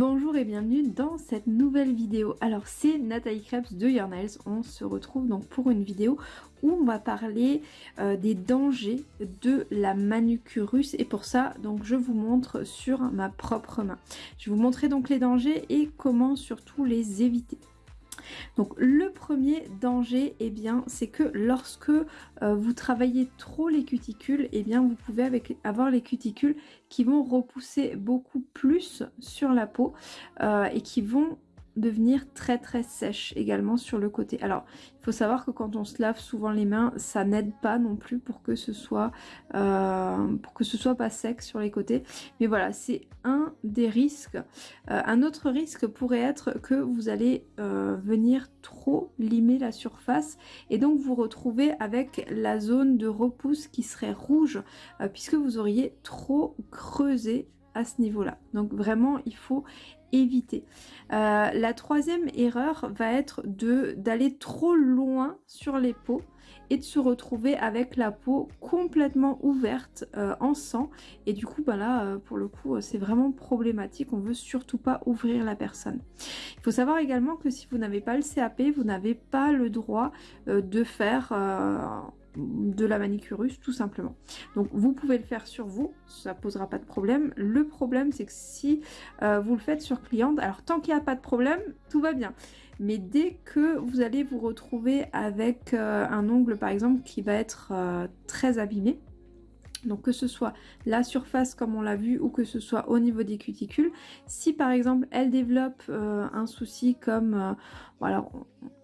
Bonjour et bienvenue dans cette nouvelle vidéo. Alors c'est Nathalie Krebs de Your Nails. On se retrouve donc pour une vidéo où on va parler euh, des dangers de la manucure russe et pour ça donc je vous montre sur ma propre main. Je vais vous montrer donc les dangers et comment surtout les éviter. Donc le premier danger, eh bien, c'est que lorsque euh, vous travaillez trop les cuticules, eh bien, vous pouvez avoir les cuticules qui vont repousser beaucoup plus sur la peau euh, et qui vont devenir très très sèche également sur le côté. Alors il faut savoir que quand on se lave souvent les mains, ça n'aide pas non plus pour que ce soit euh, pour que ce soit pas sec sur les côtés. Mais voilà, c'est un des risques. Euh, un autre risque pourrait être que vous allez euh, venir trop limer la surface et donc vous retrouver avec la zone de repousse qui serait rouge puisque vous auriez trop creusé à ce niveau-là. Donc vraiment, il faut éviter. Euh, la troisième erreur va être de d'aller trop loin sur les peaux et de se retrouver avec la peau complètement ouverte euh, en sang et du coup ben là euh, pour le coup c'est vraiment problématique on veut surtout pas ouvrir la personne il faut savoir également que si vous n'avez pas le CAP vous n'avez pas le droit de faire de la manicurus tout simplement. Donc vous pouvez le faire sur vous, ça posera pas de problème. Le problème c'est que si euh, vous le faites sur cliente, alors tant qu'il n'y a pas de problème, tout va bien. Mais dès que vous allez vous retrouver avec euh, un ongle par exemple qui va être euh, très abîmé, donc que ce soit la surface comme on l'a vu ou que ce soit au niveau des cuticules. Si par exemple elle développe euh, un souci comme, euh, alors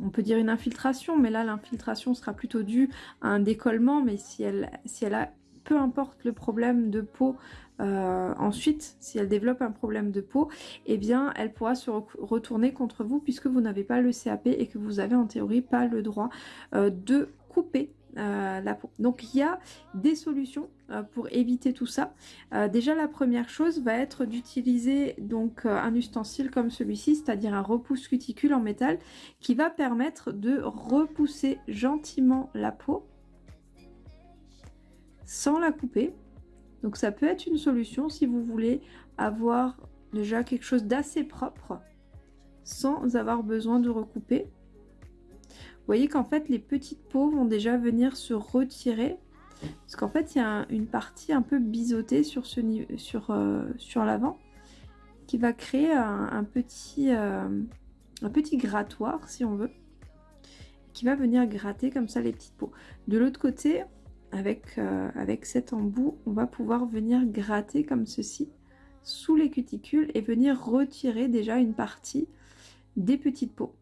on peut dire une infiltration, mais là l'infiltration sera plutôt due à un décollement, mais si elle, a peu importe le problème de peau euh, ensuite, si elle développe un problème de peau, eh bien elle pourra se retourner contre vous puisque vous n'avez pas le CAP et que vous avez en théorie pas le droit de couper euh. Donc il y a des solutions euh, pour éviter tout ça. Euh, déjà la première chose va être d'utiliser donc un ustensile comme celui-ci, c'est-à-dire un repousse cuticule en métal qui va permettre de repousser gentiment la peau sans la couper. Donc ça peut être une solution si vous voulez avoir déjà quelque chose d'assez propre sans avoir besoin de recouper. Vous voyez qu'en fait les petites peaux vont déjà venir se retirer parce qu'en fait il y a une partie un peu biseautée sur, euh, l'avant qui va créer un, petit, euh, un petit grattoir si on veut qui va venir gratter comme ça les petites peaux. De l'autre côté avec, euh, avec cet embout on va pouvoir venir gratter comme ceci sous les cuticules et venir retirer déjà une partie des petites peaux.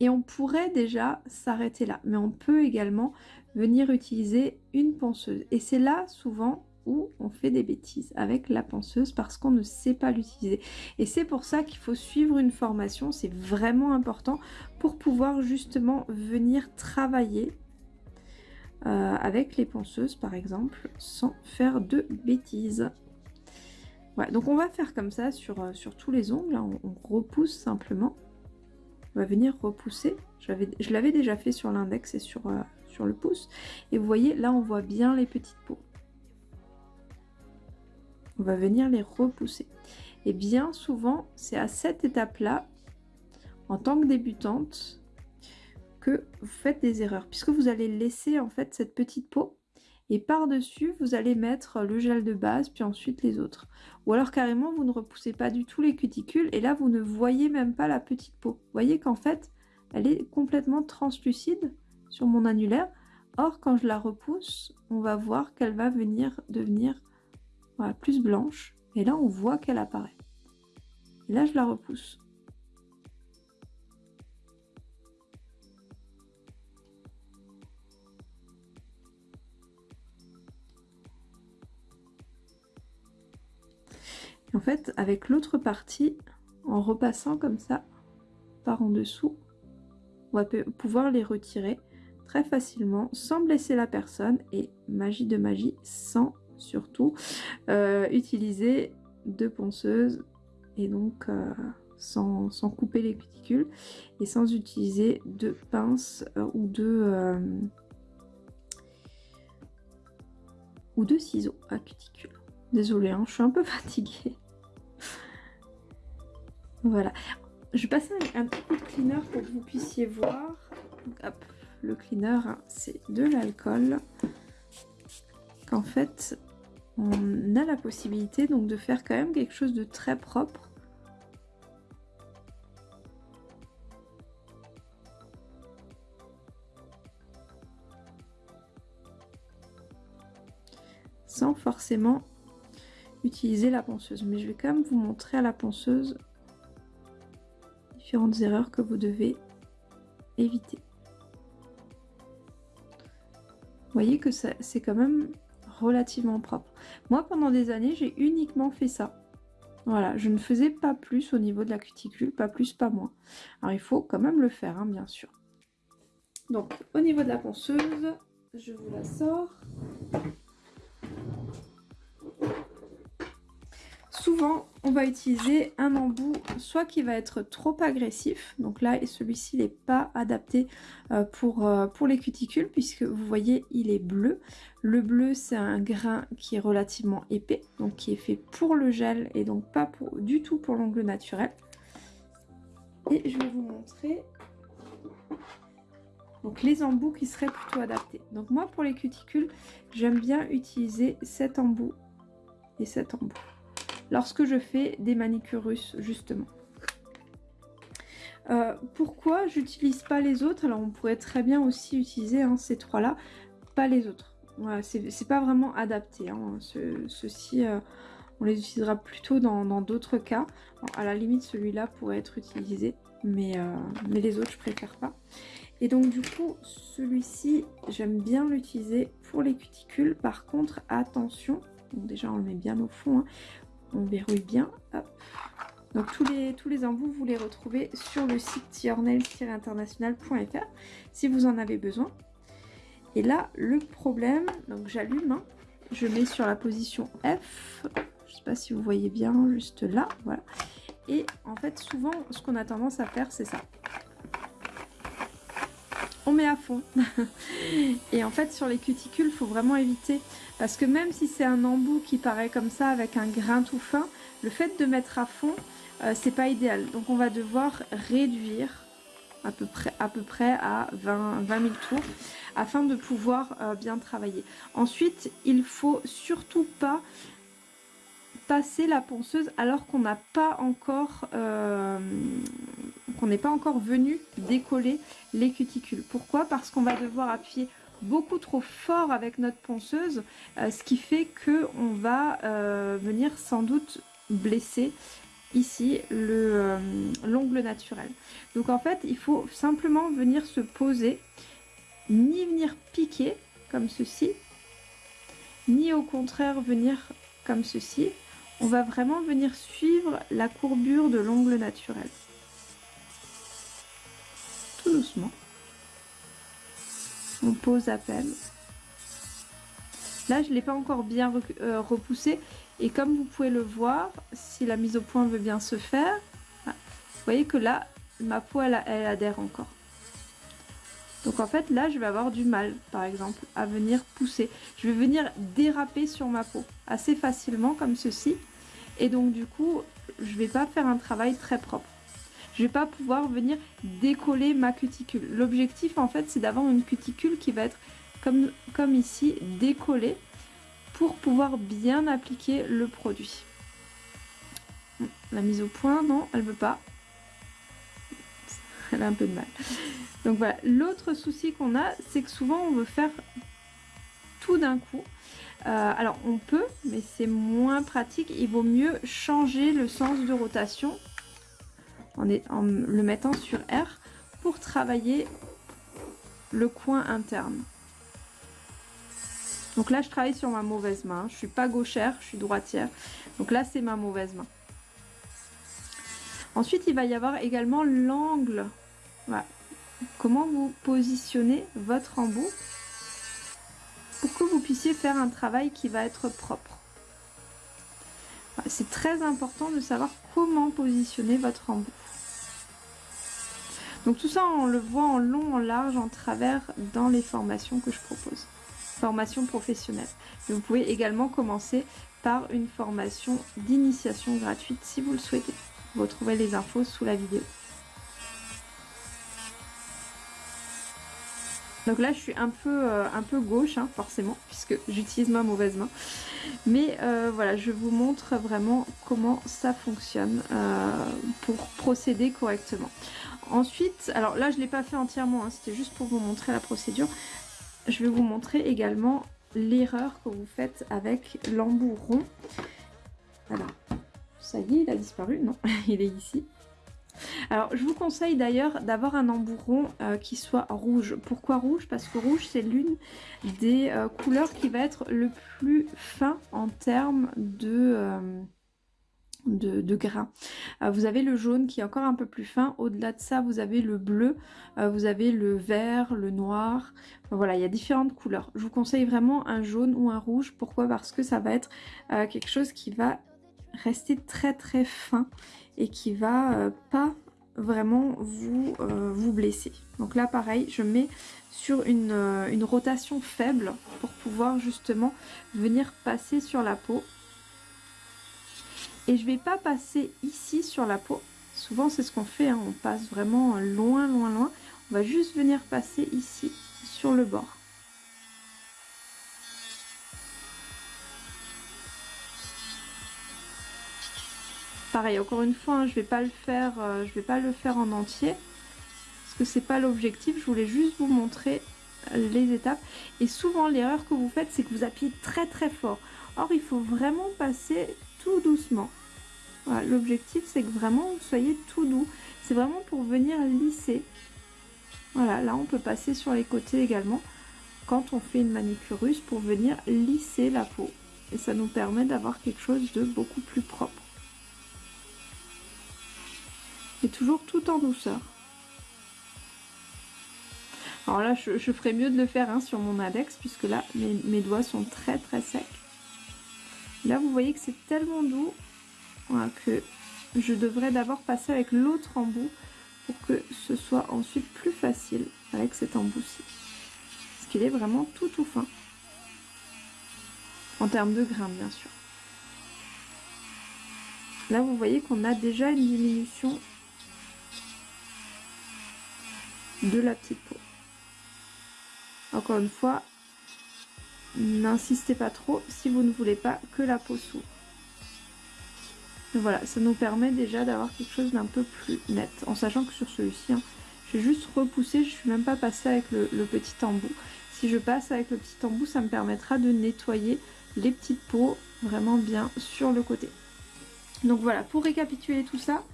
Et on pourrait déjà s'arrêter là, mais on peut également venir utiliser une ponceuse. Et c'est là souvent où on fait des bêtises avec la ponceuse parce qu'on ne sait pas l'utiliser. Et c'est pour ça qu'il faut suivre une formation, c'est vraiment important pour pouvoir justement venir travailler euh, avec les ponceuses par exemple sans faire de bêtises. Voilà, donc on va faire comme ça sur, euh, sur tous les ongles, hein. on repousse simplement va venir repousser. Je l'avais déjà fait sur l'index et sur, euh, sur le pouce. Et vous voyez, là, on voit bien les petites peaux. On va venir les repousser. Et bien souvent, c'est à cette étape-là, en tant que débutante, que vous faites des erreurs. Puisque vous allez laisser, en fait, cette petite peau et par-dessus, vous allez mettre le gel de base, puis ensuite les autres. Ou alors carrément, vous ne repoussez pas du tout les cuticules, et là, vous ne voyez même pas la petite peau. Vous voyez qu'en fait, elle est complètement translucide sur mon annulaire. Or, quand je la repousse, on va voir qu'elle va venir devenir plus blanche. Et là, on voit qu'elle apparaît. Et là, je la repousse. En fait, avec l'autre partie, en repassant comme ça, par en dessous, on va pouvoir les retirer très facilement sans blesser la personne et magie de magie sans surtout euh, utiliser de ponceuse et donc euh, sans, couper les cuticules et sans utiliser de pince euh, ou de ou de ciseaux à cuticules. Désolée, hein, je suis un peu fatiguée. Voilà. Je vais passer un, petit coup de cleaner pour que vous puissiez voir. hop, le cleaner, hein, c'est de l'alcool. Qu'en fait, on a la possibilité donc de faire quand même quelque chose de très propre. Sans forcément utiliser la ponceuse. Mais je vais quand même vous montrer à la ponceuse différentes erreurs que vous devez éviter. Vous voyez que c'est quand même relativement propre. Moi, pendant des années, j'ai uniquement fait ça. Voilà, je ne faisais pas plus au niveau de la cuticule, pas plus, pas moins. Alors, il faut quand même le faire, hein, bien sûr. Donc, au niveau de la ponceuse, je vous la sors. Souvent, on va utiliser un embout soit qui va être trop agressif, donc là celui-ci n'est pas adapté euh, pour, euh, pour les cuticules puisque vous voyez il est bleu. Le bleu c'est un grain qui est relativement épais, donc qui est fait pour le gel et donc pas du tout pour l'ongle naturel. Et je vais vous montrer donc les embouts qui seraient plutôt adaptés. Donc moi pour les cuticules, j'aime bien utiliser cet embout et cet embout lorsque je fais des manicures russes justement. Euh, pourquoi j'utilise pas les autres? Alors on pourrait très bien aussi utiliser hein, ces trois là, pas les autres. Voilà, c'est pas vraiment adapté. Hein. Ceux-ci, euh, on les utilisera plutôt dans d'autres cas. à la limite, celui-là pourrait être utilisé, mais, euh, mais les autres, je préfère pas. Et donc du coup, celui-ci, j'aime bien l'utiliser pour les cuticules. Par contre, attention, déjà on le met bien au fond, hein on verrouille bien. Donc tous les, tous les embouts, vous les retrouvez sur le site yournails-international.fr si vous en avez besoin. Et là, le problème, donc j'allume, hein. je mets sur la position F, je sais pas si vous voyez bien, juste là, voilà. Et en fait, souvent, ce qu'on a tendance à faire, c'est ça. Met à fond. et en fait, sur les cuticules, faut vraiment éviter parce que même si c'est un embout qui paraît comme ça avec un grain tout fin, le fait de mettre à fond, euh, c'est pas idéal. Donc on va devoir réduire à peu près à, peu près à 20, 20 000 tours afin de pouvoir euh, bien travailler. Ensuite, il faut surtout pas passer la ponceuse alors qu'on n'a pas encore euh, qu'on n'est pas encore venu décoller les cuticules. Pourquoi? Parce qu'on va devoir appuyer beaucoup trop fort avec notre ponceuse, euh, ce qui fait que on va euh, venir sans doute blesser ici l'ongle naturel. Donc en fait, il faut simplement venir se poser, ni venir piquer comme ceci, ni au contraire venir comme ceci. On va vraiment venir suivre la courbure de l'ongle naturel. Tout doucement on pose à peine. Là, je ne l'ai pas encore bien euh, repoussé. Et comme vous pouvez le voir, si la mise au point veut bien se faire, ah, vous voyez que là, ma peau, elle, adhère encore. Donc en fait, là, je vais avoir du mal, par exemple, à venir pousser. Je vais venir déraper sur ma peau assez facilement, comme ceci. Et donc, du coup, je vais pas faire un travail très propre je vais pas pouvoir venir décoller ma cuticule. L'objectif en fait c'est d'avoir une cuticule qui va être comme, comme ici décollée pour pouvoir bien appliquer le produit. La mise au point, non, elle veut pas. Elle a un peu de mal. Donc voilà, l'autre souci qu'on a, c'est que souvent on veut faire tout d'un coup. Euh, alors on peut, mais c'est moins pratique. Il vaut mieux changer le sens de rotation en, le mettant sur R pour travailler le coin interne. Donc là, je travaille sur ma mauvaise main. Je suis pas gauchère, je suis droitière. Donc là, c'est ma mauvaise main. Ensuite, il va y avoir également l'angle. Comment vous positionnez votre embout pour que vous puissiez faire un travail qui va être propre. C'est très important de savoir comment positionner votre embout. Donc tout ça, on le voit en long, en large, en travers dans les formations que je propose. Formation professionnelle. vous pouvez également commencer par une formation d'initiation gratuite si vous le souhaitez. Vous retrouvez les infos sous la vidéo. Donc là, je suis un peu, euh, un peu gauche, hein, forcément, puisque j'utilise ma mauvaise main. Mais euh, voilà, je vous montre vraiment comment ça fonctionne euh, pour procéder correctement. Ensuite, alors là, je ne l'ai pas fait entièrement, hein, c'était juste pour vous montrer la procédure. Je vais vous montrer également l'erreur que vous faites avec l'embout rond. Alors, ça y est, il a disparu Non, il est ici. Alors, je vous conseille d'ailleurs d'avoir un embouron euh, qui soit rouge. Pourquoi rouge? Parce que rouge, c'est l'une des euh, couleurs qui va être le plus fin en termes de... Euh, de, grains. vous avez le jaune qui est encore un peu plus fin. Au-delà de ça, vous avez le bleu, vous avez le vert, le noir. voilà, il y a différentes couleurs. Je vous conseille vraiment un jaune ou un rouge. Pourquoi? Parce que ça va être quelque chose qui va rester très très fin et qui va euh, pas vraiment vous, euh, vous blesser. Donc là pareil, je mets sur une, euh, une, rotation faible pour pouvoir justement venir passer sur la peau. Et je vais pas passer ici sur la peau. Souvent c'est ce qu'on fait, hein. on passe vraiment loin loin loin. On va juste venir passer ici sur le bord. Pareil, encore une fois, hein, je vais pas le faire, euh, vais pas le faire en entier parce que c'est pas l'objectif. Je voulais juste vous montrer les étapes. Et souvent, l'erreur que vous faites, c'est que vous appuyez très très fort. Or, il faut vraiment passer tout doucement. l'objectif, c'est que vraiment vous soyez tout doux. C'est vraiment pour venir lisser. Voilà, là, on peut passer sur les côtés également quand on fait une manicure russe pour venir lisser la peau. Et ça nous permet d'avoir quelque chose de beaucoup plus propre et toujours tout en douceur. Alors là, je, ferais mieux de le faire hein, sur mon index, puisque là, mes, doigts sont très très secs. Là, vous voyez que c'est tellement doux que je devrais d'abord passer avec l'autre embout pour que ce soit ensuite plus facile avec cet embout-ci. Parce qu'il est vraiment tout tout fin. En termes de grains, bien sûr. Là, vous voyez qu'on a déjà une diminution de la petite peau. Encore une fois, n'insistez pas trop si vous ne voulez pas que la peau s'ouvre. Voilà, ça nous permet déjà d'avoir quelque chose d'un peu plus net. En sachant que sur celui-ci, hein, je vais juste repousser, je suis même pas passée avec le, le, petit embout. Si je passe avec le petit embout, ça me permettra de nettoyer les petites peaux vraiment bien sur le côté. Donc voilà, pour récapituler tout ça,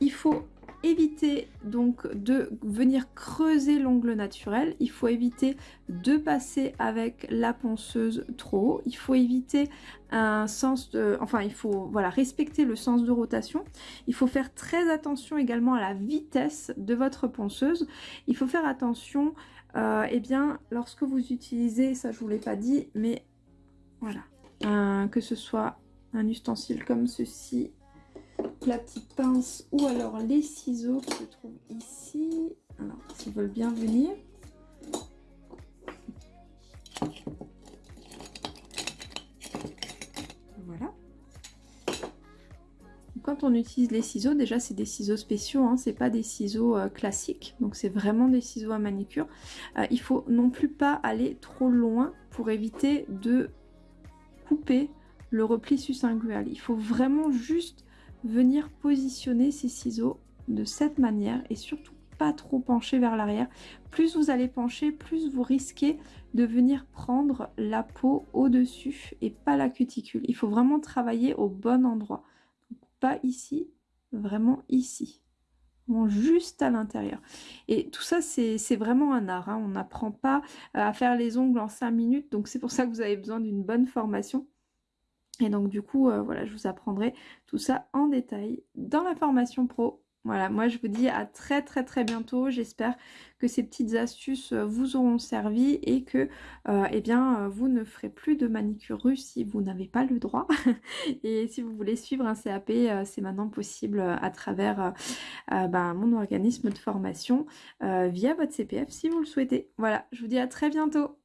il faut éviter donc de venir creuser l'ongle naturel, il faut éviter de passer avec la ponceuse trop haut, il faut éviter un sens de... enfin il faut voilà respecter le sens de rotation, il faut faire très attention également à la vitesse de votre ponceuse, il faut faire attention euh, eh bien lorsque vous utilisez, ça je vous l'ai pas dit, mais voilà, que ce soit un ustensile comme ceci la petite pince ou alors les ciseaux qui se trouvent ici. Alors, s'ils veulent bien venir. Voilà. Quand on utilise les ciseaux, déjà c'est des ciseaux spéciaux, hein, c'est pas des ciseaux euh, classiques, donc c'est vraiment des ciseaux à manicure. Euh, il faut non plus pas aller trop loin pour éviter de couper le repli sus-lingual. Il faut vraiment juste venir positionner ces ciseaux de cette manière et surtout pas trop pencher vers l'arrière. Plus vous allez pencher, plus vous risquez de venir prendre la peau au-dessus et pas la cuticule. Il faut vraiment travailler au bon endroit. pas ici, vraiment ici. juste à l'intérieur. Et tout ça, c'est vraiment un art. Hein. On n'apprend pas à faire les ongles en 5 minutes. Donc c'est pour ça que vous avez besoin d'une bonne formation. Et donc du coup, euh, voilà, je vous apprendrai tout ça en détail dans la formation pro. Voilà, moi je vous dis à très très très bientôt. J'espère que ces petites astuces euh, vous auront servi et que euh, eh bien, vous ne ferez plus de manicure russe si vous n'avez pas le droit. et si vous voulez suivre un CAP, c'est maintenant possible à travers ben, mon organisme de formation via votre CPF si vous le souhaitez. Voilà, je vous dis à très bientôt.